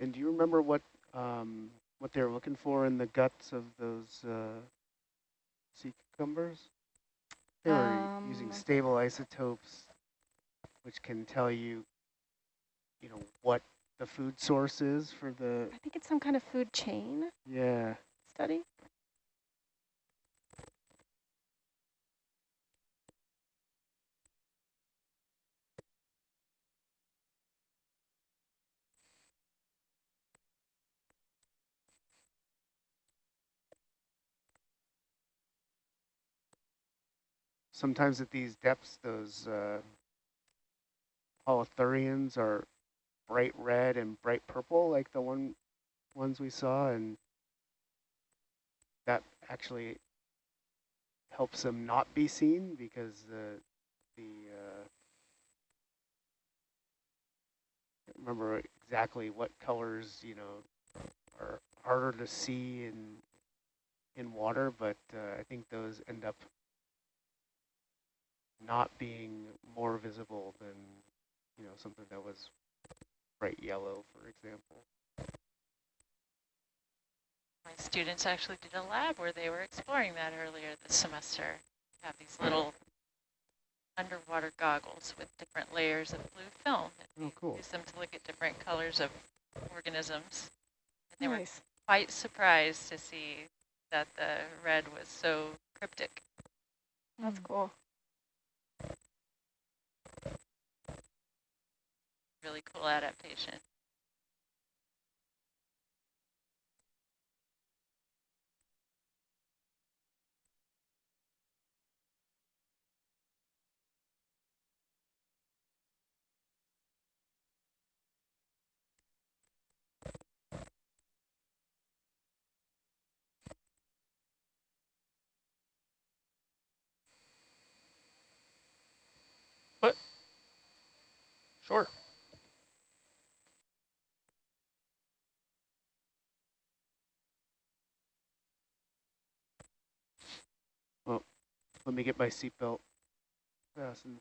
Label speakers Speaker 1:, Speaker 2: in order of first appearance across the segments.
Speaker 1: And do you remember what um, what they were looking for in the guts of those uh, sea cucumbers? They were um, using stable isotopes, which can tell you, you know, what the food source is for the...
Speaker 2: I think it's some kind of food chain.
Speaker 1: Yeah.
Speaker 2: Study.
Speaker 1: Sometimes at these depths, those uh, are bright red and bright purple, like the one ones we saw, and that actually helps them not be seen because the the uh, remember exactly what colors you know are harder to see in in water, but uh, I think those end up not being more visible than, you know, something that was bright yellow, for example.
Speaker 3: My students actually did a lab where they were exploring that earlier this semester. Have these little underwater goggles with different layers of blue film.
Speaker 1: Oh, cool.
Speaker 3: Use them to look at different colors of organisms. And they
Speaker 2: nice.
Speaker 3: were quite surprised to see that the red was so cryptic.
Speaker 2: That's cool.
Speaker 3: Really cool adaptation.
Speaker 4: What? Sure.
Speaker 1: Let me get my seatbelt fastened.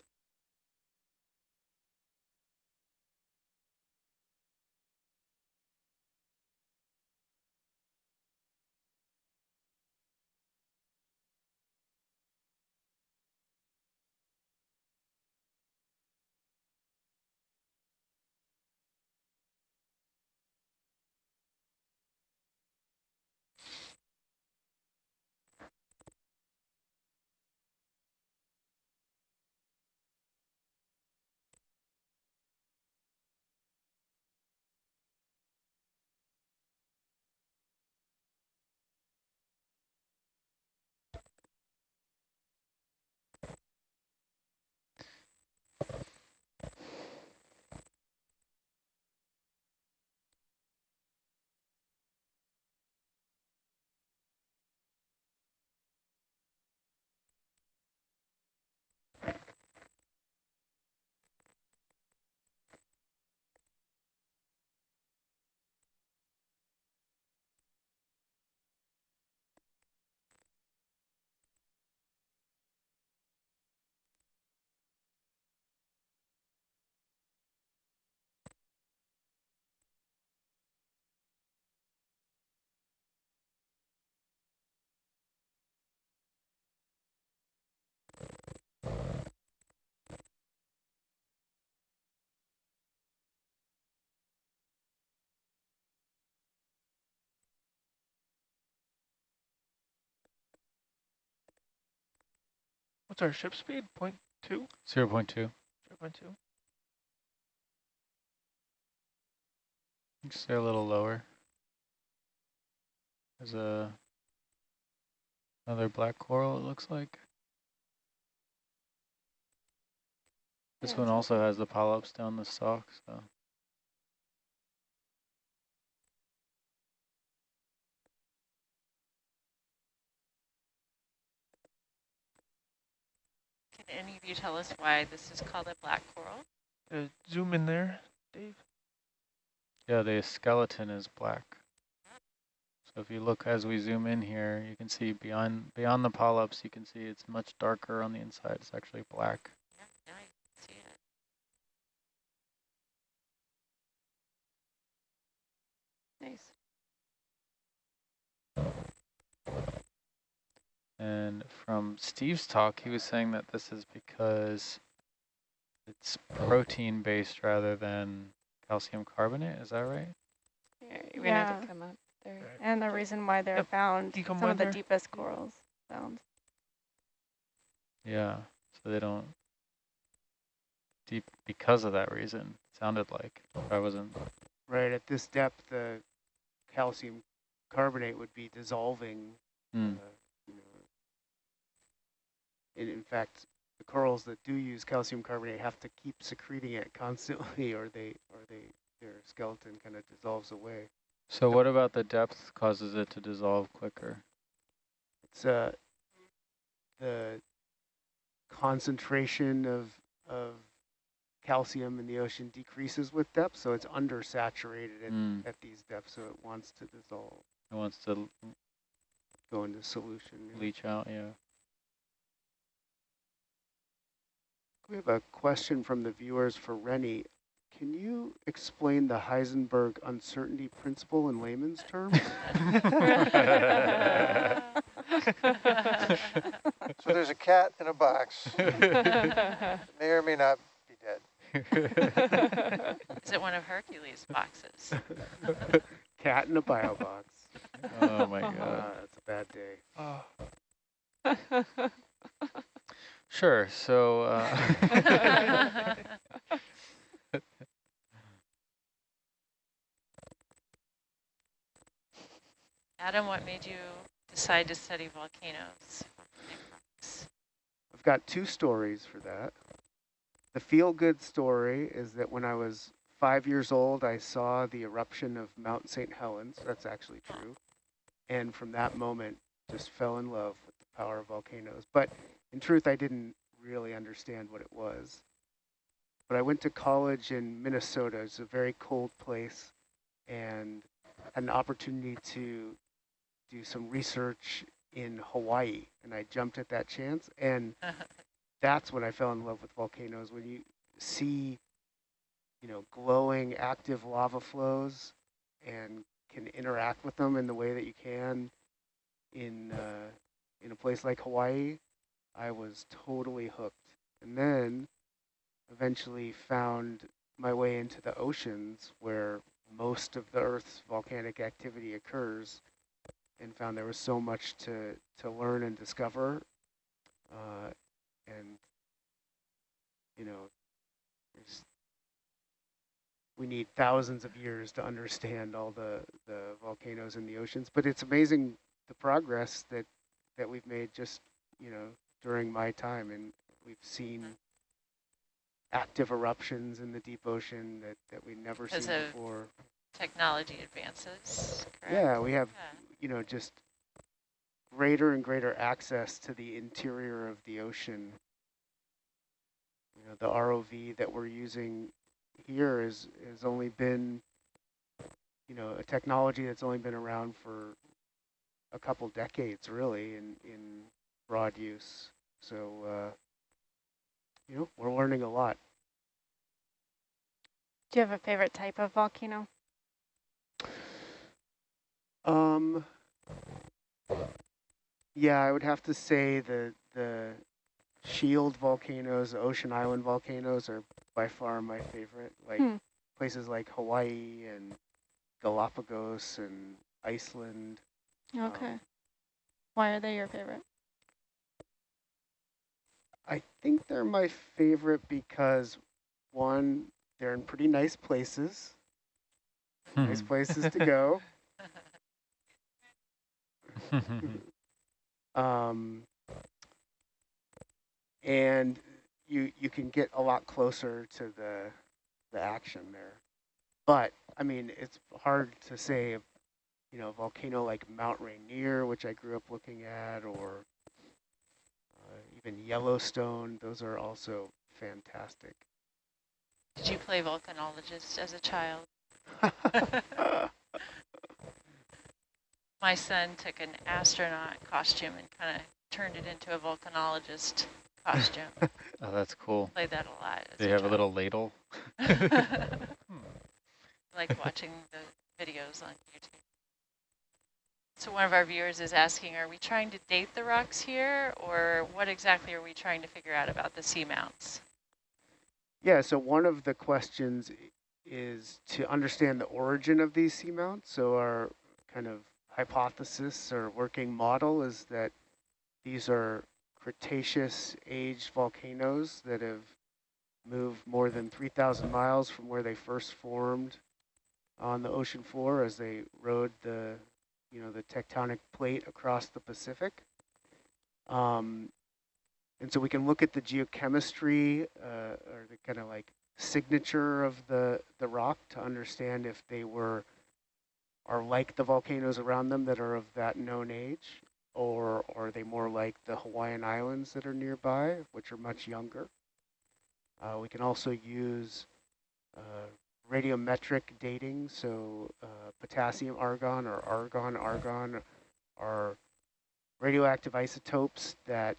Speaker 4: What's our ship speed? Point two?
Speaker 5: 0 0.2. 0
Speaker 4: 0.2.
Speaker 5: Stay a little lower. There's a another black coral, it looks like. This one also has the polyps down the stalk, so.
Speaker 3: Any of you tell us why this is called a black coral?
Speaker 4: Uh, zoom in there, Dave.
Speaker 5: Yeah, the skeleton is black. So if you look as we zoom in here, you can see beyond beyond the polyps, you can see it's much darker on the inside. It's actually black.
Speaker 3: Yeah, I see it.
Speaker 2: Nice.
Speaker 5: And from Steve's talk, he was saying that this is because it's protein based rather than calcium carbonate. Is that right?
Speaker 2: Yeah,
Speaker 6: You're gonna
Speaker 2: yeah.
Speaker 6: have to come up there.
Speaker 2: and the reason why they're
Speaker 4: Yep.
Speaker 2: found some of the deepest corals found.
Speaker 5: Yeah. So they don't deep because of that reason. It sounded like I wasn't.
Speaker 1: Right, at this depth, the calcium carbonate would be dissolving
Speaker 5: Mm.
Speaker 1: uh, you know, in, in fact, the corals that do use calcium carbonate have to keep secreting it constantly, or they or they their skeleton kind of dissolves away.
Speaker 5: So what about the depth causes it to dissolve quicker?
Speaker 1: It's uh the concentration of of calcium in the ocean decreases with depth, so it's undersaturated at,
Speaker 5: Mm.
Speaker 1: at these depths, so it wants to dissolve,
Speaker 5: It wants to
Speaker 1: go into solution.
Speaker 5: leach out. Yeah.
Speaker 1: We have a question from the viewers for Rennie. Can you explain the Heisenberg uncertainty principle in layman's terms?
Speaker 7: So there's a cat in a box, may or may not be dead.
Speaker 3: Is it one of Hercules' boxes?
Speaker 1: Cat in a bio box.
Speaker 5: oh my
Speaker 1: Ah,
Speaker 5: god.
Speaker 1: that's a bad day.
Speaker 4: Oh,
Speaker 5: Sure. So. Uh,
Speaker 3: Adam, what made you decide to study volcanoes?
Speaker 1: I've got two stories for that. The feel-good story is that when I was five years old, I saw the eruption of Mount St. Helens. That's actually true. And from that moment, just fell in love with the power of volcanoes. But in truth, I didn't really understand what it was. But I went to college in Minnesota. It's a very cold place and had an opportunity to do some research in Hawaii. And I jumped at that chance. And that's when I fell in love with volcanoes. When you see, you know, glowing active lava flows and can interact with them in the way that you can in uh, in a place like Hawaii, I was totally hooked. And then eventually found my way into the oceans where most of the Earth's volcanic activity occurs and found there was so much to, to learn and discover. Uh, and, you know, we need thousands of years to understand all the, the volcanoes in the oceans, but it's amazing the progress that, that we've made just, you know, during my time. And we've seen mm-hmm. active eruptions in the deep ocean that, that we never seen
Speaker 3: Because of
Speaker 1: before.
Speaker 3: Technology advances, correct?
Speaker 1: Yeah, we have
Speaker 3: Yeah.
Speaker 1: you know, just greater and greater access to the interior of the ocean. You know, the ROV that we're using here is has only been, you know, a technology that's only been around for a couple decades, really, in in broad use. So, uh, you know, we're learning a lot.
Speaker 2: Do you have a favorite type of volcano?
Speaker 1: Um, yeah, I would have to say the the shield volcanoes, the ocean island volcanoes are by far my favorite. Like
Speaker 2: Hmm.
Speaker 1: places like Hawaii and Galapagos and Iceland.
Speaker 2: Okay.
Speaker 1: Um,
Speaker 2: Why are they your favorite?
Speaker 1: I think they're my favorite because one, they're in pretty nice places, nice
Speaker 5: Hmm.
Speaker 1: places to go. um, and you you can get a lot closer to the the action there. But I mean, it's hard to say, you know, a volcano like Mount Rainier, which I grew up looking at, or even Yellowstone. Those are also fantastic.
Speaker 3: Did you play volcanologist as a child? My son took an astronaut costume and kind of turned it into a volcanologist costume.
Speaker 5: oh, that's cool.
Speaker 3: Played that a lot.
Speaker 5: They have a little ladle?
Speaker 3: like watching the videos on YouTube. So one of our viewers is asking, are we trying to date the rocks here, or what exactly are we trying to figure out about the seamounts?
Speaker 1: Yeah, so one of the questions is to understand the origin of these seamounts. So our kind of hypothesis or working model is that these are Cretaceous aged volcanoes that have moved more than 3,000 miles from where they first formed on the ocean floor as they rode the, you know, the tectonic plate across the Pacific. Um, and so we can look at the geochemistry uh, or the kind of like signature of the, the rock to understand if they were are like the volcanoes around them that are of that known age, or, are they more like the Hawaiian Islands that are nearby, which are much younger. Uh, we can also use uh, radiometric dating, so uh, potassium argon or argon argon are radioactive isotopes that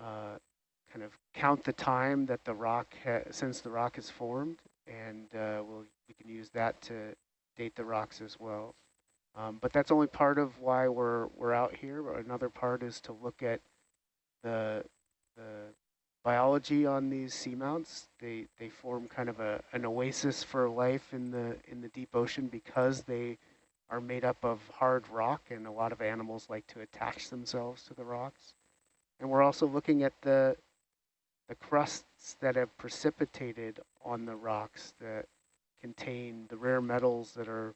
Speaker 1: uh, kind of count the time that the rock since the rock is formed, and uh, we'll, we can use that to date the rocks as well. Um, but that's only part of why we're we're out here. Another part is to look at the the biology on these seamounts. They they form kind of a an oasis for life in the in the deep ocean because they are made up of hard rock, and a lot of animals like to attach themselves to the rocks. And we're also looking at the the crusts that have precipitated on the rocks that contain the rare metals that are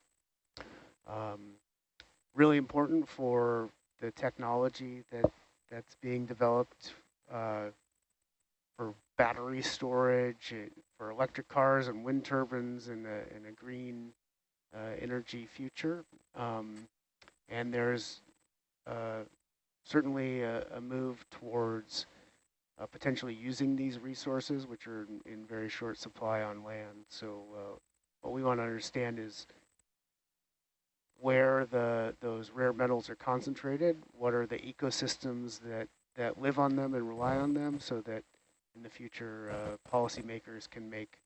Speaker 1: um, really important for the technology that that's being developed uh, for battery storage, for electric cars and wind turbines and a, and a green uh, energy future. Um, and there's uh, certainly a, a, move towards uh, potentially using these resources, which are in, in, very short supply on land. So uh, what we want to understand is where the those rare metals are concentrated, what are the ecosystems that, that live on them and rely on them so that in the future uh, policymakers can make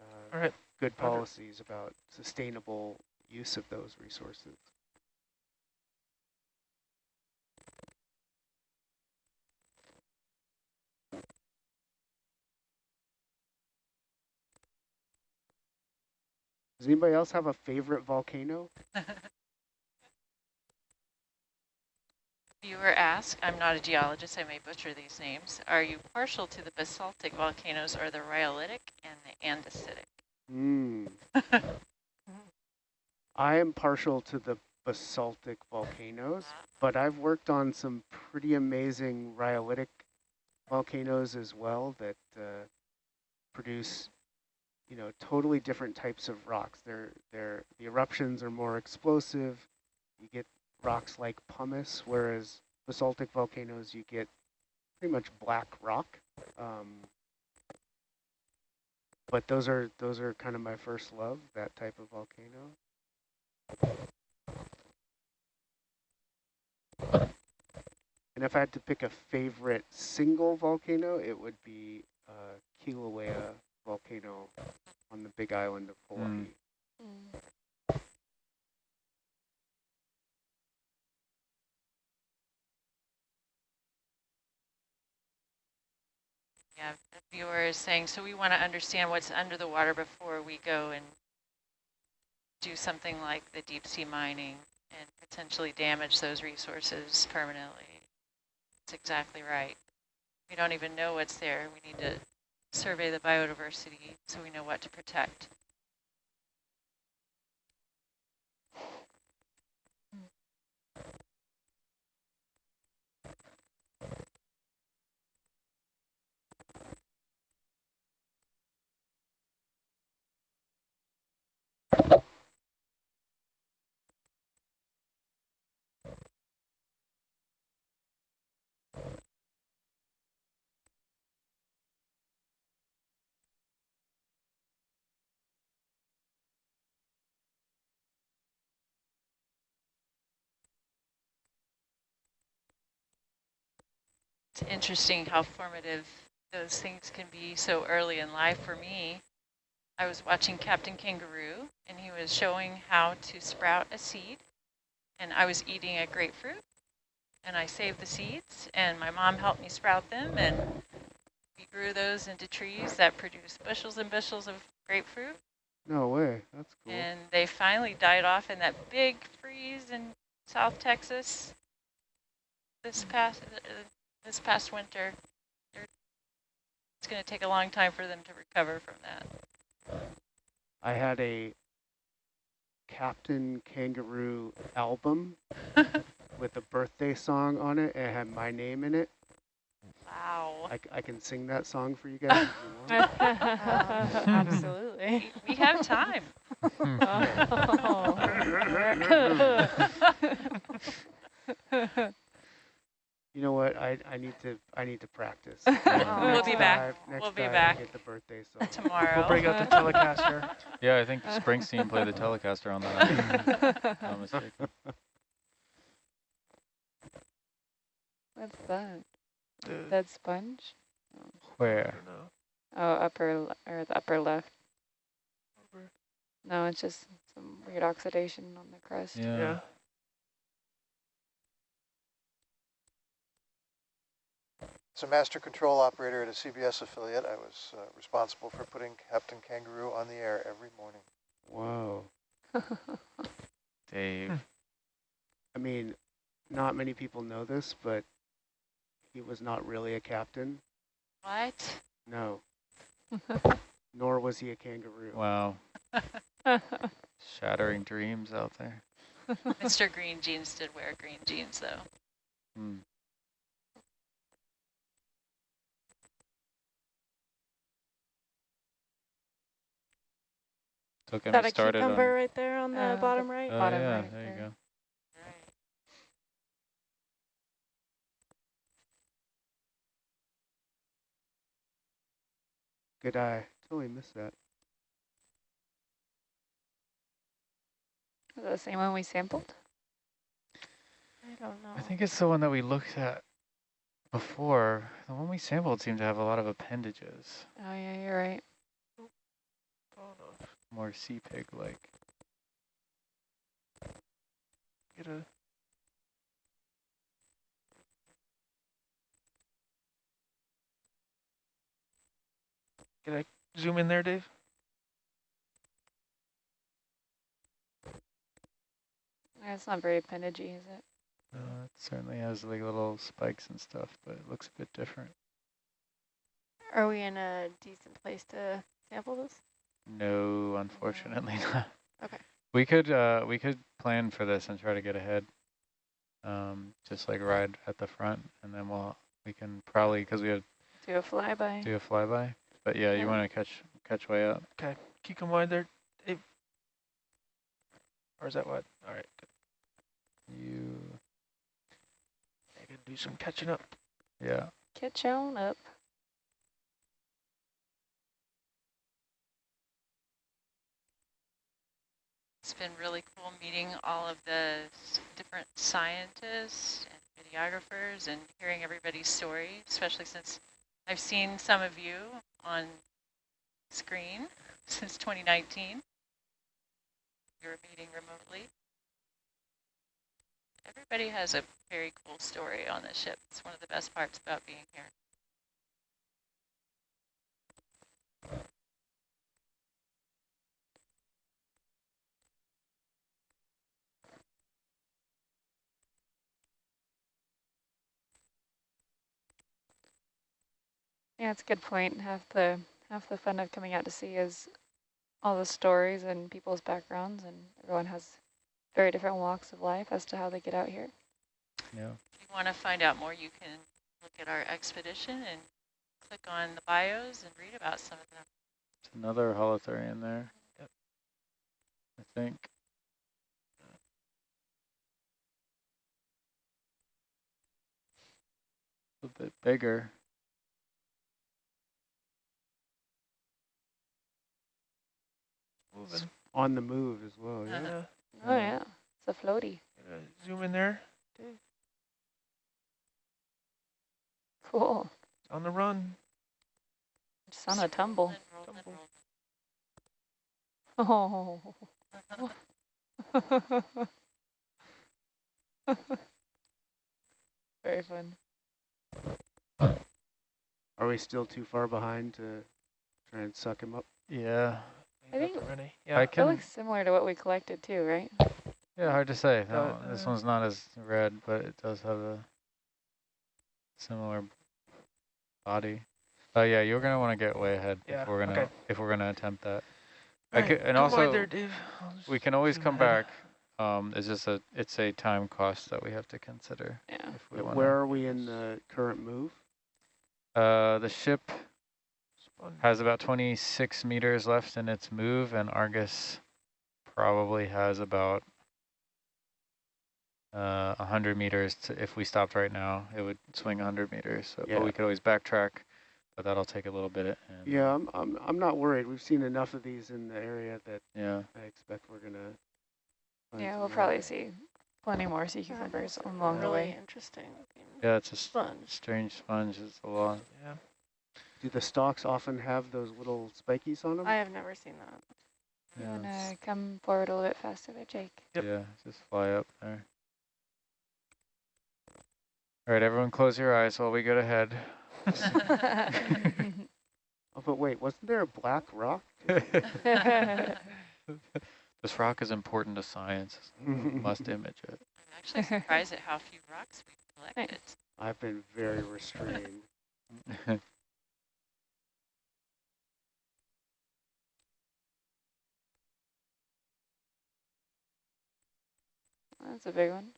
Speaker 1: uh,
Speaker 4: right.
Speaker 1: good policies about sustainable use of those resources. Does anybody else have a favorite volcano?
Speaker 3: Viewer asked, I'm not a geologist, I may butcher these names. Are you partial to the basaltic volcanoes or the rhyolitic and the andesitic?
Speaker 1: Mm. I am partial to the basaltic volcanoes, but I've worked on some pretty amazing rhyolitic volcanoes as well that uh, produce you know, totally different types of rocks. They're, they're, the eruptions are more explosive. You get rocks like pumice, whereas basaltic volcanoes, you get pretty much black rock. Um, but those are those are kind of my first love, that type of volcano. And if I had to pick a favorite single volcano, it would be uh, Kilauea volcano on the big island of Hawaii.
Speaker 5: Mm.
Speaker 2: Mm.
Speaker 3: Yeah, the viewer is saying, so we want to understand what's under the water before we go and do something like the deep sea mining and potentially damage those resources permanently. That's exactly right. We don't even know what's there. We need to survey the biodiversity so we know what to protect. It's interesting how formative those things can be so early in life for me. I was watching Captain Kangaroo, and he was showing how to sprout a seed. And I was eating a grapefruit, and I saved the seeds, and my mom helped me sprout them, and we grew those into trees that produced bushels and bushels of grapefruit.
Speaker 1: No way. That's cool.
Speaker 3: And they finally died off in that big freeze in South Texas this past uh, this past winter. It's going to take a long time for them to recover from that.
Speaker 1: I had a Captain Kangaroo album with a birthday song on it and it had my name in it.
Speaker 3: Wow.
Speaker 1: I, c- I can sing that song for you guys if you want.
Speaker 2: Absolutely.
Speaker 3: We have time. Oh.
Speaker 1: You know what? I, I need to I need to practice.
Speaker 2: We'll
Speaker 3: be back.
Speaker 1: dive- next
Speaker 3: We'll be
Speaker 1: dive
Speaker 3: back.
Speaker 1: Get the birthday song.
Speaker 3: Tomorrow.
Speaker 4: We'll bring out the Telecaster.
Speaker 5: Yeah, I think Springsteen played the Telecaster on that. album, if I'm.
Speaker 2: What's that?
Speaker 4: The,
Speaker 2: That sponge?
Speaker 4: I
Speaker 5: Where?
Speaker 2: Oh, upper or the upper left.
Speaker 4: Over-
Speaker 2: No, it's just some weird oxidation on the crust.
Speaker 5: Yeah.
Speaker 4: Yeah.
Speaker 7: As a master control operator at a CBS affiliate, I was uh, responsible for putting Captain Kangaroo on the air every morning.
Speaker 1: Wow.
Speaker 5: Dave.
Speaker 1: I mean, not many people know this, but he was not really a captain.
Speaker 3: What?
Speaker 1: No. Nor was he a kangaroo.
Speaker 5: Wow. Shattering dreams out there.
Speaker 3: Mr. Green Jeans did wear green jeans, though.
Speaker 5: Hmm. So
Speaker 6: Is
Speaker 5: get
Speaker 6: that
Speaker 5: me
Speaker 6: a
Speaker 5: started on.
Speaker 6: cucumber right there on the
Speaker 2: Uh,
Speaker 6: bottom right?
Speaker 5: Oh
Speaker 2: bottom
Speaker 5: yeah,
Speaker 2: right
Speaker 5: there you go.
Speaker 1: Good eye. Totally missed that.
Speaker 2: Is that the same one we sampled?
Speaker 6: I don't know.
Speaker 5: I think it's the one that we looked at before. The one we sampled seemed to have a lot of appendages,
Speaker 2: Oh yeah, you're right.
Speaker 4: No.
Speaker 5: more sea pig like.
Speaker 4: Get a Can I zoom in there, Dave?
Speaker 2: It's not very appendagey, is it?
Speaker 5: Uh, it certainly has like little spikes and stuff, but it looks a bit different.
Speaker 6: Are we in a decent place to sample this?
Speaker 5: No, unfortunately not.
Speaker 6: Okay.
Speaker 5: We could uh we could plan for this and try to get ahead. Um, just like ride at the front, and then we'll we can probably because we have
Speaker 2: Do a flyby.
Speaker 5: do a flyby. But yeah,
Speaker 2: Yeah.
Speaker 5: you want to catch catch way up.
Speaker 4: Okay, keep them wide there, Dave. Or is that what? All right. good.
Speaker 5: You
Speaker 4: I can do some catching up.
Speaker 5: yeah.
Speaker 2: Catch on up.
Speaker 3: It's been really cool meeting all of the different scientists and videographers and hearing everybody's story, especially since I've seen some of you on screen since 2019. You were meeting remotely. Everybody has a very cool story on this ship. It's one of the best parts about being here.
Speaker 2: Yeah, it's a good point. Half the half the fun of coming out to sea is all the stories and people's backgrounds, and everyone has very different walks of life as to how they get out here.
Speaker 5: Yeah.
Speaker 3: If you want to find out more, you can look at our expedition and click on the bios and read about some of them.
Speaker 5: It's another holothurian there.
Speaker 4: Yep.
Speaker 5: I think. A bit bigger.
Speaker 4: Moving.
Speaker 1: On the move as well, yeah.
Speaker 3: Uh-huh.
Speaker 4: Yeah.
Speaker 2: Oh
Speaker 5: Yeah.
Speaker 2: yeah, it's a floaty.
Speaker 4: Zoom in there, Dave.
Speaker 2: Cool.
Speaker 4: On the run.
Speaker 2: Just on a tumble.
Speaker 3: Rolling, rolling,
Speaker 4: Tumble.
Speaker 2: Oh. Very fun.
Speaker 1: Are we still too far behind to try and suck him up?
Speaker 5: Yeah,
Speaker 2: I think-
Speaker 4: Ready?
Speaker 5: I
Speaker 4: Yeah.
Speaker 2: It looks similar to what we collected too, right?
Speaker 5: Yeah, hard to say.
Speaker 4: So,
Speaker 5: No, this
Speaker 4: uh,
Speaker 5: one's not as red, but it does have a similar body. Oh yeah, you're gonna want to get way ahead
Speaker 4: Yeah,
Speaker 5: if we're gonna
Speaker 4: okay.
Speaker 5: if we're gonna attempt that. I could, and
Speaker 4: come
Speaker 5: also
Speaker 4: there, Dave.
Speaker 5: We can always come
Speaker 4: ahead.
Speaker 5: back. Um, it's just a it's a time cost that we have to consider
Speaker 2: Yeah.
Speaker 5: if we
Speaker 1: Uh,
Speaker 5: want.
Speaker 1: Where are we in the current move?
Speaker 5: Uh, the ship
Speaker 4: Sponge.
Speaker 5: Has about 26 meters left in its move, and Argus probably has about uh, 100 meters. To, if we stopped right now, it would swing 100 meters. So,
Speaker 1: Yeah.
Speaker 5: But we could always backtrack, but that'll take a little bit. And
Speaker 1: Yeah, I'm, I'm, I'm not worried. We've seen enough of these in the area that
Speaker 5: Yeah.
Speaker 1: I expect we're gonna. find
Speaker 2: Yeah, we'll
Speaker 1: more.
Speaker 2: probably see plenty more sea cucumbers along the
Speaker 6: really
Speaker 2: way.
Speaker 6: interesting
Speaker 5: Yeah, it's a
Speaker 6: sponge.
Speaker 5: strange sponge. It's a lot.
Speaker 4: Yeah.
Speaker 1: Do the stalks often have those little spikies on them?
Speaker 6: I have never seen that.
Speaker 2: You
Speaker 5: Yeah,
Speaker 2: wanna come forward a little bit faster there, Jake?
Speaker 4: Yep.
Speaker 5: yeah, just fly up there. All right, everyone close your eyes while we go ahead.
Speaker 1: oh, but wait, wasn't there a black rock?
Speaker 5: this rock is important to science. We must image it.
Speaker 3: I'm actually surprised at how few rocks we've collected.
Speaker 1: I've been very restrained.
Speaker 2: That's a big one.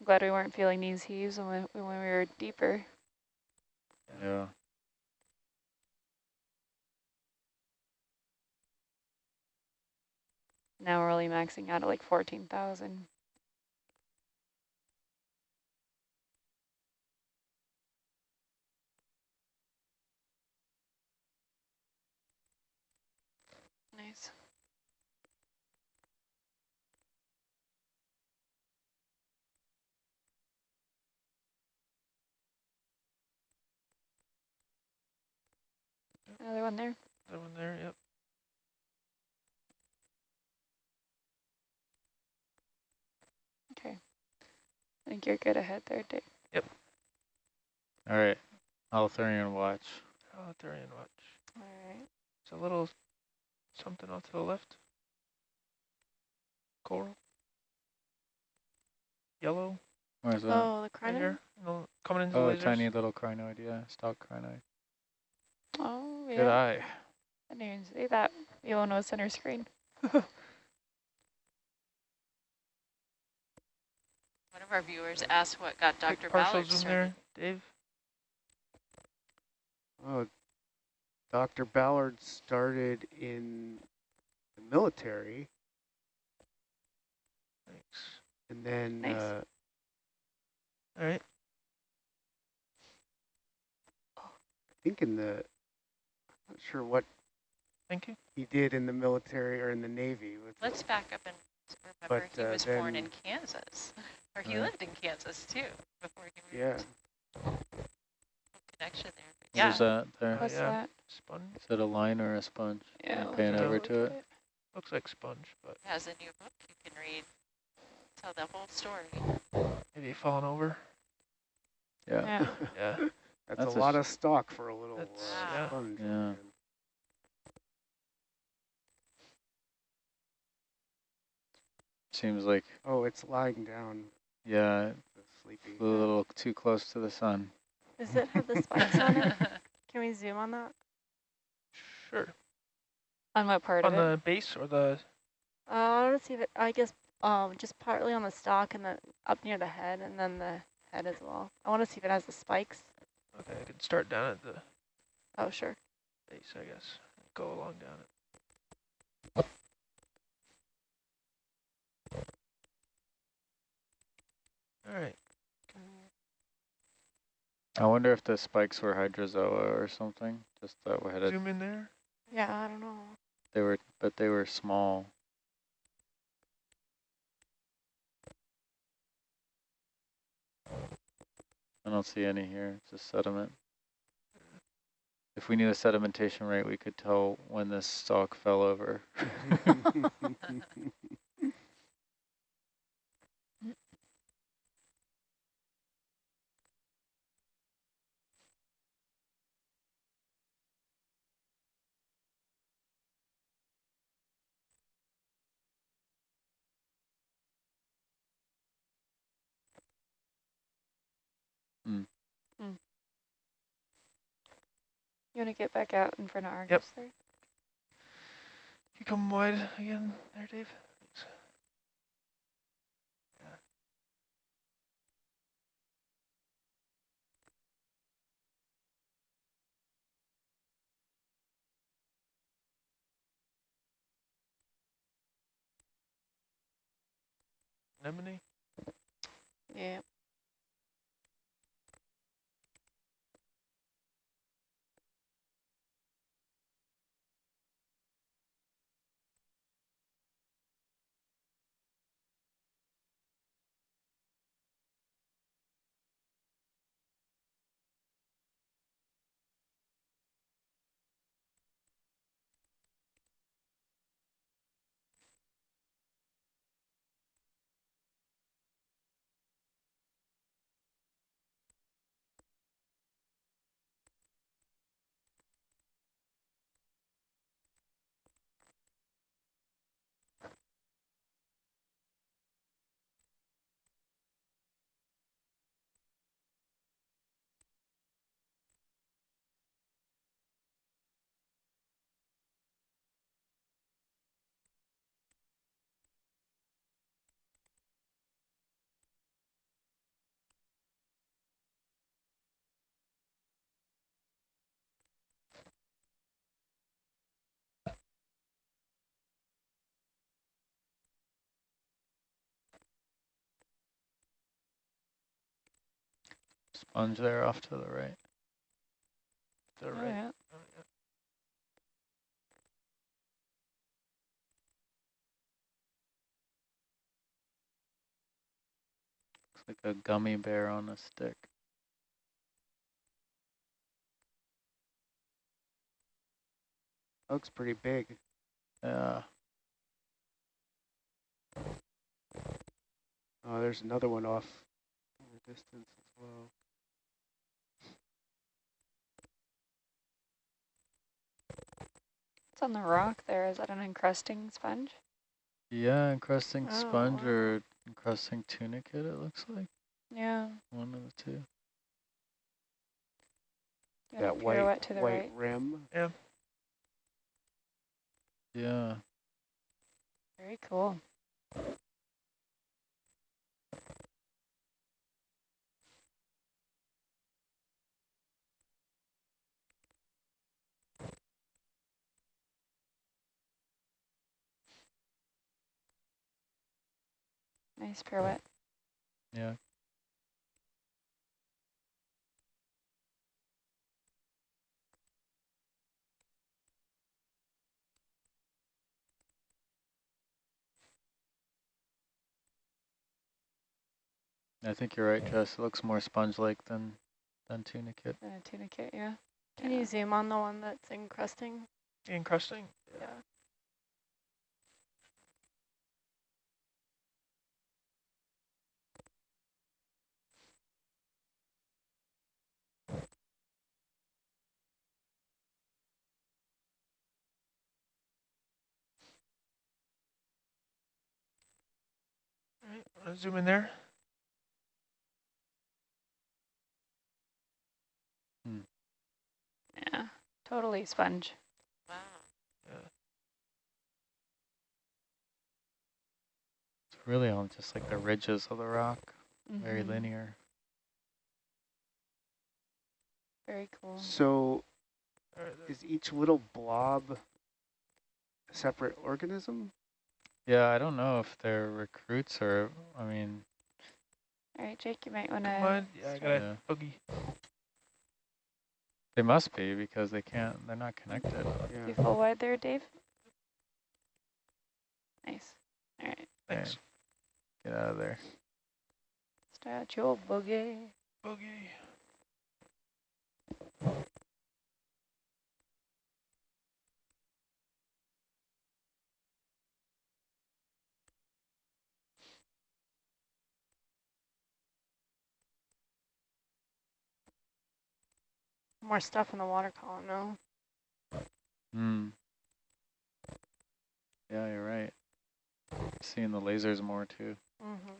Speaker 2: I'm glad we weren't feeling these heaves when we, when we were deeper.
Speaker 5: Yeah.
Speaker 2: Now we're only maxing out at like 14,000. Nice. Another one there.
Speaker 4: That one there, yep.
Speaker 2: Okay. I think you're good ahead there, Dave. Yep.
Speaker 5: All right, Holothurian watch.
Speaker 4: Totalitarian watch.
Speaker 6: All right.
Speaker 4: It's a little something off to the left. Coral. Yellow.
Speaker 5: Where's that?
Speaker 6: Oh, the
Speaker 4: Right
Speaker 6: crinoid?
Speaker 4: here. Coming into
Speaker 5: oh,
Speaker 4: the
Speaker 5: a tiny little crinoid, yeah, stalk crinoid.
Speaker 2: Oh,
Speaker 5: Good
Speaker 2: yeah.
Speaker 5: eye.
Speaker 2: I didn't even see that. You one was center screen.
Speaker 3: One of our viewers asked what got Dr. Ballard
Speaker 4: zoom
Speaker 3: started.
Speaker 4: there, Dave.
Speaker 1: Oh, Dr. Ballard started in the military
Speaker 4: Thanks.
Speaker 1: and then
Speaker 2: Nice.
Speaker 1: uh,
Speaker 4: All right.
Speaker 1: I think in the, I'm not sure what
Speaker 4: Thank you.
Speaker 1: he did in the military or in the Navy. With
Speaker 3: Let's back up and remember
Speaker 1: But,
Speaker 3: he
Speaker 1: uh,
Speaker 3: was born in Kansas. Or he
Speaker 5: Right.
Speaker 3: lived in Kansas too before he moved.
Speaker 1: yeah,
Speaker 3: moved. Connection there. But yeah.
Speaker 5: What is that there?
Speaker 4: Oh,
Speaker 2: What's
Speaker 4: yeah.
Speaker 2: that?
Speaker 4: Sponge.
Speaker 5: Is it a line or a sponge?
Speaker 2: Yeah.
Speaker 5: Pan
Speaker 2: let's
Speaker 5: over to
Speaker 2: at
Speaker 5: it.
Speaker 4: Looks like sponge, but
Speaker 3: has a new book you can read. Tell the whole story.
Speaker 4: maybe falling over.
Speaker 5: Yeah.
Speaker 2: Yeah.
Speaker 4: Yeah.
Speaker 1: that's,
Speaker 5: That's
Speaker 1: a
Speaker 5: a
Speaker 1: lot of stock for a little
Speaker 4: That's-
Speaker 1: uh,
Speaker 3: yeah.
Speaker 1: sponge.
Speaker 5: Yeah. Seems like,
Speaker 1: Oh, it's lying down,
Speaker 5: yeah,
Speaker 1: it's sleepy.
Speaker 5: a little too close to the sun.
Speaker 6: Does it have the spikes on it? Can we zoom on that?
Speaker 4: Sure.
Speaker 2: On what part
Speaker 4: On
Speaker 2: of it?
Speaker 4: the base or the
Speaker 6: Uh, I want to see if it, I guess, um, just partly on the stalk and the up near the head and then the head as well. I want to see if it has the spikes.
Speaker 4: okay, I could start down at the
Speaker 6: Oh, sure.
Speaker 4: base, I guess. Go along down it. All right.
Speaker 5: I wonder if the spikes were hydrozoa or something, just that we had a,
Speaker 4: Zoom in there.
Speaker 6: Yeah, I don't know.
Speaker 5: they were, but they were small. I don't see any here, it's just sediment. If we knew the sedimentation rate, we could tell when this stalk fell over.
Speaker 2: You want to get back out in front of Argus there?
Speaker 4: You come wide again there, Dave. Thanks. Anemone?
Speaker 6: Yeah.
Speaker 5: Sponge there off to the right.
Speaker 4: To the
Speaker 2: Oh,
Speaker 4: right.
Speaker 2: yeah.
Speaker 4: Yeah.
Speaker 5: Looks like a gummy bear on a stick.
Speaker 1: Looks pretty big.
Speaker 5: Yeah,
Speaker 1: Oh, there's another one off in the distance as well.
Speaker 2: On the rock there. Is that an encrusting sponge?
Speaker 5: yeah, encrusting
Speaker 6: Oh,
Speaker 5: sponge or encrusting tunicate, it looks like.
Speaker 2: Yeah.
Speaker 5: One of the two.
Speaker 1: That
Speaker 2: wanna
Speaker 1: white
Speaker 2: to the
Speaker 1: white
Speaker 2: right.
Speaker 1: rim.
Speaker 5: Yeah,
Speaker 2: Very cool. Nice pirouette.
Speaker 5: yeah. I think you're right, Jess. It looks more sponge-like than than tunicate.
Speaker 2: Than a tunicate, yeah.
Speaker 6: Can
Speaker 2: Yeah.
Speaker 6: you zoom on the one that's encrusting?
Speaker 4: Encrusting?
Speaker 6: Yeah.
Speaker 4: Right, wanna zoom in there?
Speaker 2: Yeah. Totally sponge.
Speaker 3: Wow.
Speaker 5: It's really on just like the ridges of the rock, very
Speaker 2: Mhm.
Speaker 5: linear.
Speaker 2: Very cool.
Speaker 1: So
Speaker 4: All right, there-
Speaker 1: is each little blob a separate organism?
Speaker 5: Yeah, I don't know if they're recruits or, I mean,
Speaker 2: All right, Jake, you might want
Speaker 4: Come
Speaker 2: to.
Speaker 4: on. Yeah, I got a boogie.
Speaker 5: They must be because they can't, they're not connected.
Speaker 1: Yeah.
Speaker 2: You full wide there, Dave? Nice. All right,
Speaker 4: Thanks.
Speaker 5: Get out of there.
Speaker 2: start your boogie.
Speaker 4: Boogie.
Speaker 6: More stuff in the water column, no?
Speaker 5: Hmm. Yeah, you're right. Seeing the lasers more too.
Speaker 6: Mm-hmm.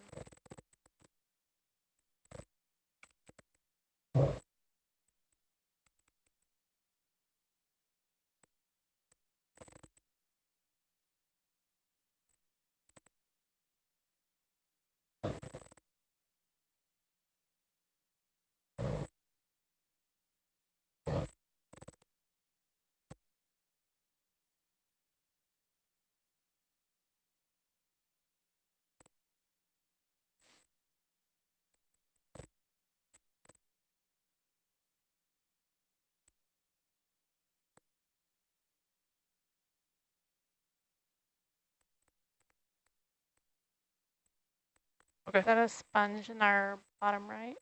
Speaker 4: Okay.
Speaker 6: Is that a sponge in our bottom right?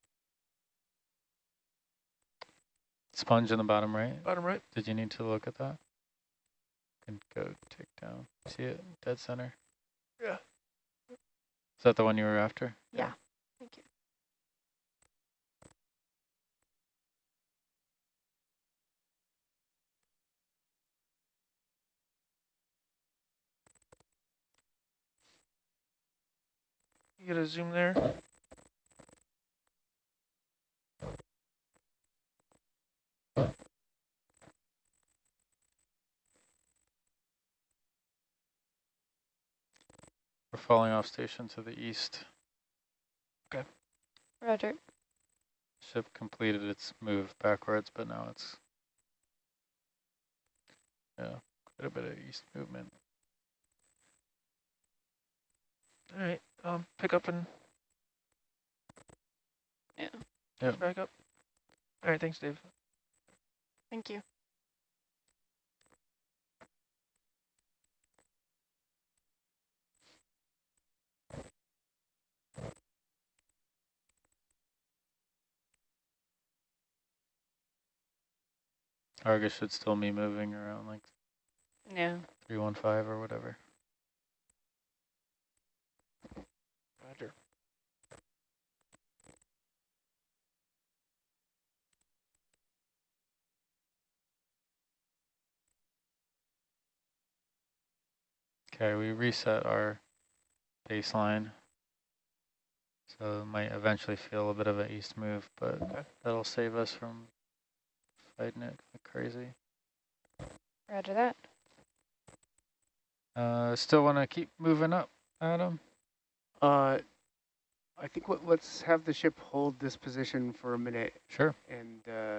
Speaker 5: Sponge in the bottom right.
Speaker 4: Bottom right.
Speaker 5: Did you need to look at that? Can go take down. See it? Dead center.
Speaker 4: Yeah.
Speaker 5: Is that the one you were after?
Speaker 6: Yeah. Thank You
Speaker 4: get a zoom there.
Speaker 5: We're falling off station to the east. Okay.
Speaker 2: Roger.
Speaker 5: Ship completed its move backwards, but now it's yeah, quite a bit of east movement.
Speaker 4: All right. Um, pick up and
Speaker 2: Yeah.
Speaker 5: Yep.
Speaker 4: back up. All right. Thanks, Dave.
Speaker 6: Thank you.
Speaker 5: Argus should still be moving around like
Speaker 2: Yeah.
Speaker 5: 315 or whatever. Okay, we reset our baseline. So it might eventually feel a bit of an east move, but
Speaker 4: Okay.
Speaker 5: that'll save us from fighting it like crazy.
Speaker 2: Roger that.
Speaker 5: Uh, still want to keep moving up, Adam?
Speaker 1: Uh, I think what, let's have the ship hold this position for a minute
Speaker 5: Sure.
Speaker 1: and uh,